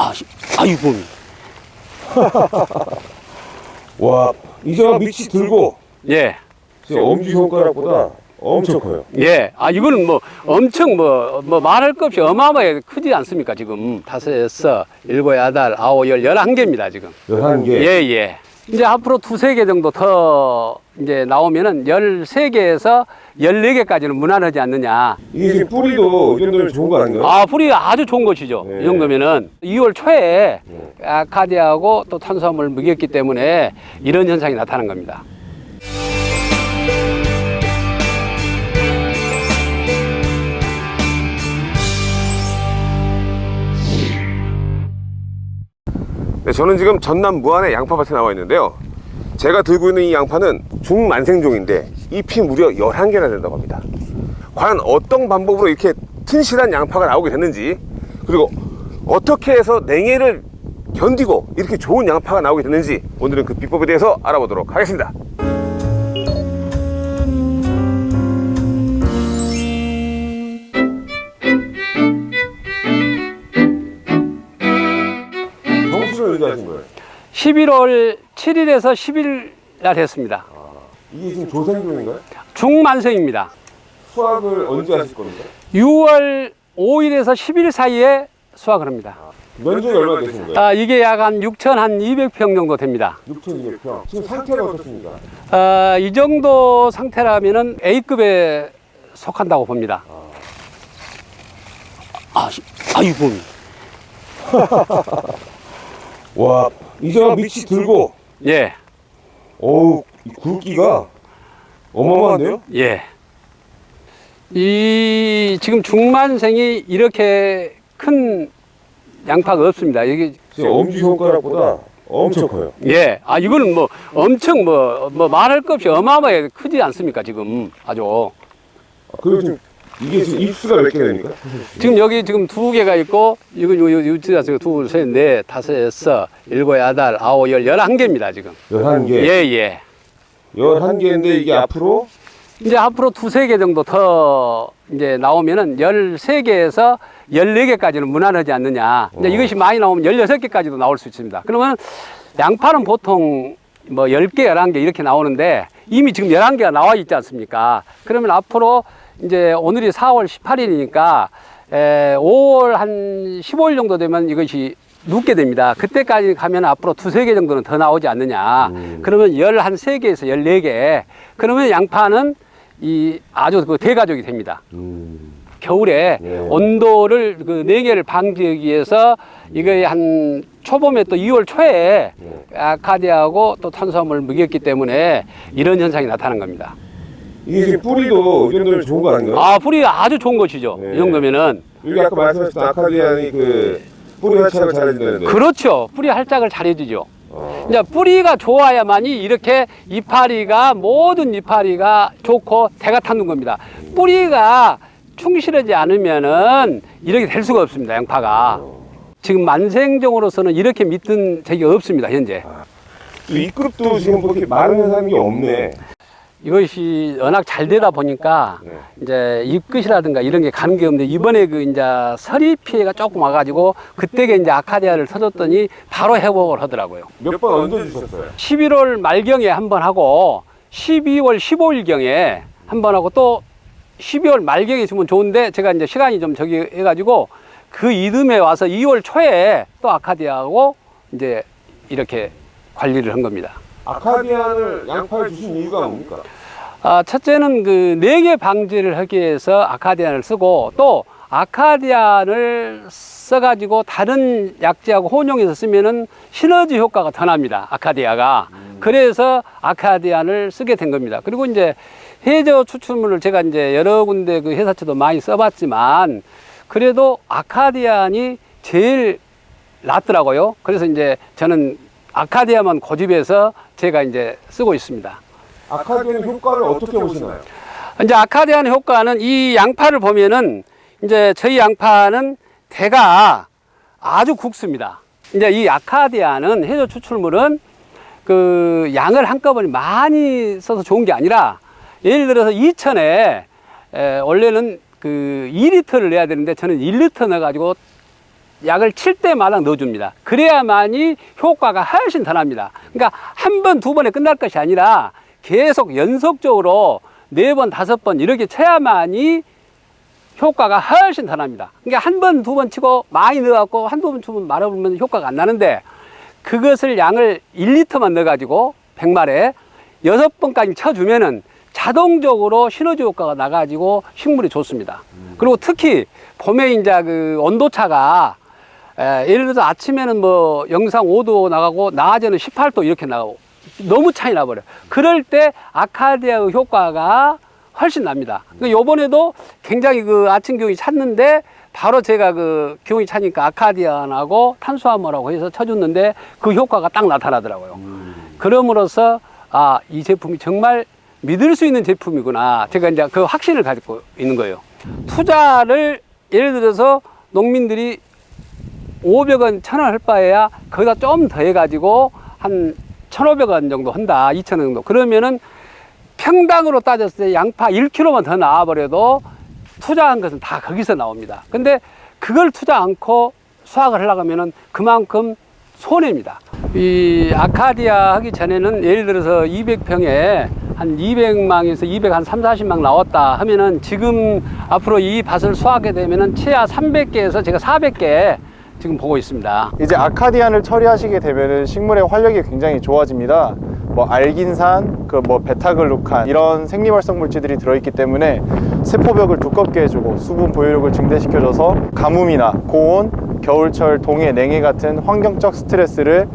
아, 아이고. 와, 이제가 밑이 들고 예. 엄지 손가락보다 엄청 커요. 예. 아, 이거는 뭐 엄청 뭐, 뭐 말할 것 없이 어마어마하게 크지 않습니까, 지금. 다섯, 여섯, 일곱, 여덟, 아홉, 열, 열한 개입니다, 지금. 11개. 예, 예. 이제 앞으로 두세 개 정도 더 이제 나오면은 열세 개에서 열네 개까지는 무난하지 않느냐. 이게 지금 뿌리도 이 정도면 좋은 거 아닌가요? 아, 풀이 아주 좋은 것이죠. 네. 이 정도면은 2월 초에 네. 아카디아하고 또 탄수화물을 먹였기 때문에 이런 현상이 나타난 겁니다. 네, 저는 지금 전남 무안의 양파밭에 나와 있는데요. 제가 들고 있는 이 양파는 중만생종인데 잎이 무려 11개나 된다고 합니다. 과연 어떤 방법으로 이렇게 튼실한 양파가 나오게 됐는지 그리고 어떻게 해서 냉해를 견디고 이렇게 좋은 양파가 나오게 됐는지 오늘은 그 비법에 대해서 알아보도록 하겠습니다. 11월 7일에서 10일 날 했습니다. 이게 지금 조생종인가요? 중만성입니다. 수확을 언제 하실 겁니까? 6월 5일에서 10일 사이에 수확을 합니다. 면적이 얼마나 되신 거예요? 아, 이게 약 한 6,200평 정도 됩니다. 6,200평. 지금 상태가 어떻습니까? 아, 이 정도 상태라면은 A급에 속한다고 봅니다. 아, 시- 아이고. 와, 이제가 밑이 들고, 예, 어우, 이 굵기가 어마어마한데요? 예. 이 지금 중만생이 이렇게 큰 양파가 없습니다. 이게 지금 엄지 손가락보다 엄청 커요. 예, 아 이거는 뭐 엄청 뭐, 뭐 말할 것 없이 어마어마하게 크지 않습니까 지금 아주 그리고 지금 이게 지금 입수가 몇개 됩니까? 지금 여기 지금 두 개가 있고 이거 요 유치자서 둘, 셋, 넷, 다섯, 여섯, 일곱, 여덟, 아홉, 열, 열한 개입니다 지금. 11개. 예, 예. 11개인데 이게 앞으로 이제 앞으로 두세 개 정도 더 이제 나오면은 열세 개에서 열네 개까지는 무난하지 않느냐. 이제 어. 이것이 많이 나오면 열여섯 개까지도 나올 수 있습니다. 그러면 양파는 보통 뭐 열 개, 열한 개 이렇게 나오는데 이미 지금 열한 개가 나와 있지 않습니까? 그러면 앞으로 이제 오늘이 4월 18일이니까 에, 5월 한 15일 정도 되면 이것이 눕게 됩니다. 그때까지 가면 앞으로 두세 개 정도는 더 나오지 않느냐. 음. 그러면 열 한 세 개에서 열네 개. 그러면 양파는 이 아주 그 대가족이 됩니다. 음, 겨울에 네. 온도를 그 냉해를 방지하기 위해서 이거에 한 초봄에 또 2월 초에 네. 아카디아하고 또 탄수화물을 먹였기 때문에 이런 현상이 나타난 겁니다. 이게 지금 뿌리도 이 정도면 좋은 거 아닌가요? 아 뿌리 아주 좋은 것이죠. 네. 이 정도면은 여기 아까 말씀하셨던 아카디안이 그 뿌리 활착을 잘해준다는데 그렇죠. 뿌리 활짝을 잘해주죠. 어, 이제 뿌리가 좋아야만이 이렇게 이파리가 모든 이파리가 좋고 대가 타는 겁니다. 뿌리가 충실하지 않으면은 이렇게 될 수가 없습니다. 양파가 지금 만생종으로서는 이렇게 믿던 적이 없습니다. 현재 이 그룹도 지금 뭐 이렇게 마른 사람이 없네. 이것이 워낙 잘 되다 보니까 네. 이제 잎끝이라든가 이런 게 가는 게 없는데 이번에 그 이제 서리 피해가 조금 와가지고 그때게 이제 아카디아를 터줬더니 바로 회복을 하더라고요. 몇번 얹어주셨어요? 11월 말경에 한 번 하고 12월 15일경에 한 번 하고 또 12월 말경에 있으면 좋은데 제가 이제 시간이 좀 저기 해가지고 그 이듬해 와서 2월 초에 또 아카디아하고 이제 이렇게 관리를 한 겁니다. 아카디안을 양파에 주신 이유가 뭡니까? 아, 첫째는 그 냉해 방지를 하기 위해서 아카디안을 쓰고 또 아카디안을 써가지고 다른 약재하고 혼용해서 쓰면은 시너지 효과가 더 납니다. 아카디아가. 그래서 아카디안을 쓰게 된 겁니다. 그리고 이제 해저 추출물을 제가 이제 여러 군데 그 회사체도 많이 써봤지만 그래도 아카디안이 제일 낫더라고요. 그래서 이제 저는 아카디아만 고집해서 제가 이제 쓰고 있습니다. 아카디안 효과를 어떻게 보시나요? 이제 아카디안 효과는 이 양파를 보면은 이제 저희 양파는 대가 아주 굵습니다. 이제 이 아카디아는 해조 추출물은 그 양을 한꺼번에 많이 써서 좋은 게 아니라 예를 들어서 2천에 원래는 그 2리터를 내야 되는데 저는 1리터 넣어가지고 약을 칠 때마다 넣어줍니다. 그래야만이 효과가 훨씬 더 납니다. 그러니까 한 번, 두 번에 끝날 것이 아니라 계속 연속적으로 네 번, 다섯 번 이렇게 쳐야만이 효과가 훨씬 더 납니다. 그러니까 한 번, 두 번 치고 많이 넣어갖고 한두 번 치면 말아보면 효과가 안 나는데 그것을 양을 1리터만 넣어가지고 100마리에 여섯 번까지 쳐주면은 자동적으로 시너지 효과가 나가지고 식물이 좋습니다. 그리고 특히 봄에 이제 그 온도차가 에, 예를 들어서 아침에는 뭐 영상 5도 나가고 낮에는 18도 이렇게 나가고 너무 차이 나버려요. 그럴 때 아카디아의 효과가 훨씬 납니다. 그 요번에도 굉장히 그 아침 기온이 찼는데 바로 제가 그 기온이 차니까 아카디안하고 탄수화물하고 해서 쳐줬는데 그 효과가 딱 나타나더라고요. 그럼으로써 아, 이 제품이 정말 믿을 수 있는 제품이구나. 제가 이제 그 확신을 가지고 있는 거예요. 투자를 예를 들어서 농민들이 500원, 1000원 할 바에야 거기다 좀 더 해가지고 한 1,500원 정도 한다. 2,000원 정도. 그러면은 평당으로 따졌을 때 양파 1kg만 더 나와버려도 투자한 것은 다 거기서 나옵니다. 근데 그걸 투자 않고 수확을 하려고 하면은 그만큼 손해입니다. 이 아카디아 하기 전에는 예를 들어서 200평에 한 200망에서 200, 한 3, 40망 나왔다 하면은 지금 앞으로 이 밭을 수확하게 되면은 최하 300개에서 제가 400개 지금 보고 있습니다. 이제 아카디안을 처리하시게 되면은 식물의 활력이 굉장히 좋아집니다. 뭐 알긴산, 그 뭐 베타글루칸 이런 생리활성 물질들이 들어있기 때문에 세포벽을 두껍게 해주고 수분 보유력을 증대시켜줘서 가뭄이나 고온, 겨울철 동해, 냉해 같은 환경적 스트레스를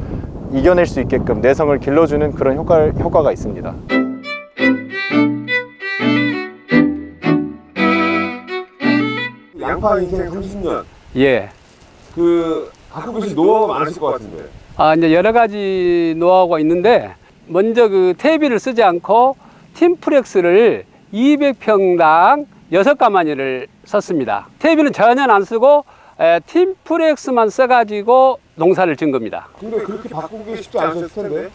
이겨낼 수 있게끔 내성을 길러주는 그런 효과, 효과가 있습니다. 양파 인생 30년. 예. 그 갖고 계신 노하우가 많으실 것 같은데. 아, 이제 여러 가지 노하우가 있는데, 먼저 그 퇴비를 쓰지 않고 팀프렉스를 200평당 6가마니를 썼습니다. 퇴비는 전혀 안 쓰고, 에, 팀프렉스만 써가지고 농사를 진 겁니다. 근데 그렇게 바꾸기 쉽지 않으셨을 텐데.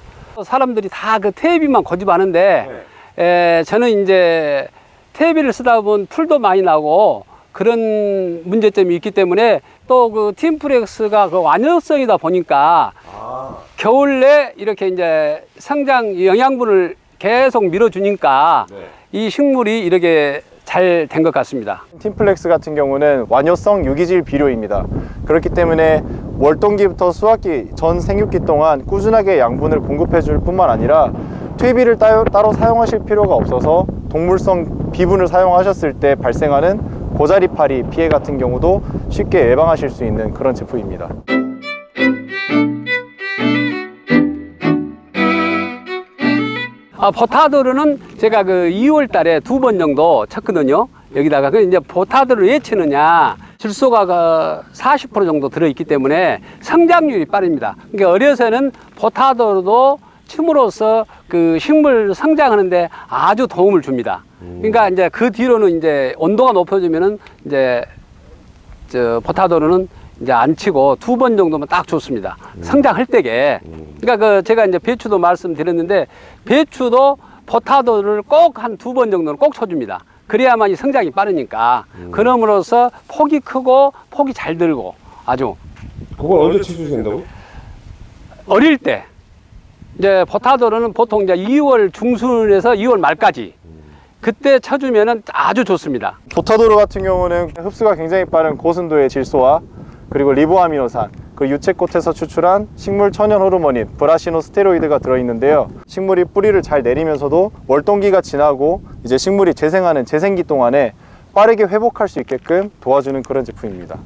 사람들이 다 그 퇴비만 고집하는데, 에, 저는 이제 퇴비를 쓰다 보면 풀도 많이 나고 그런 문제점이 있기 때문에 또 그 팀프렉스가 그 완효성이다 보니까 아, 겨울 내 이렇게 이제 성장 영양분을 계속 밀어주니까 네. 이 식물이 이렇게 잘 된 것 같습니다. 팀플렉스 같은 경우는 완효성 유기질 비료입니다. 그렇기 때문에 월동기부터 수확기 전 생육기 동안 꾸준하게 양분을 공급해 줄 뿐만 아니라 퇴비를 따로, 따로 사용하실 필요가 없어서 동물성 비분을 사용하셨을 때 발생하는 고자리파리 피해 같은 경우도 쉽게 예방하실 수 있는 그런 제품입니다. 아, 포타도르는 제가 그 2월 달에 두 번 정도 쳤거든요. 여기다가. 그 이제 포타도를 왜 치느냐. 질소가 그40% 정도 들어있기 때문에 성장률이 빠릅니다. 그러니까 어려서는 포타도르도 침으로써 그 식물 성장하는데 아주 도움을 줍니다. 그러니까 이제 그 뒤로는 이제 온도가 높아지면은 이제 저 포타도르는 이제 안 치고 두 번 정도면 딱 좋습니다. 성장할 때게. 그러니까 그 제가 이제 배추도 말씀드렸는데 배추도 포타도를 꼭 한 두 번 정도는 꼭 쳐줍니다. 그래야만 이 성장이 빠르니까. 그럼으로써 폭이 크고 폭이 잘 들고 아주 그걸 언제 치셔야 된다고? 어릴 때 이제 포타도르는 보통 이제 2월 중순에서 2월 말까지 그때 쳐주면은 아주 좋습니다. 보타도르 같은 경우는 흡수가 굉장히 빠른 고순도의 질소와 그리고 리보아미노산, 그 유채꽃에서 추출한 식물 천연 호르몬인 브라시노 스테로이드가 들어있는데요. 식물이 뿌리를 잘 내리면서도 월동기가 지나고 이제 식물이 재생하는 재생기 동안에 빠르게 회복할 수 있게끔 도와주는 그런 제품입니다.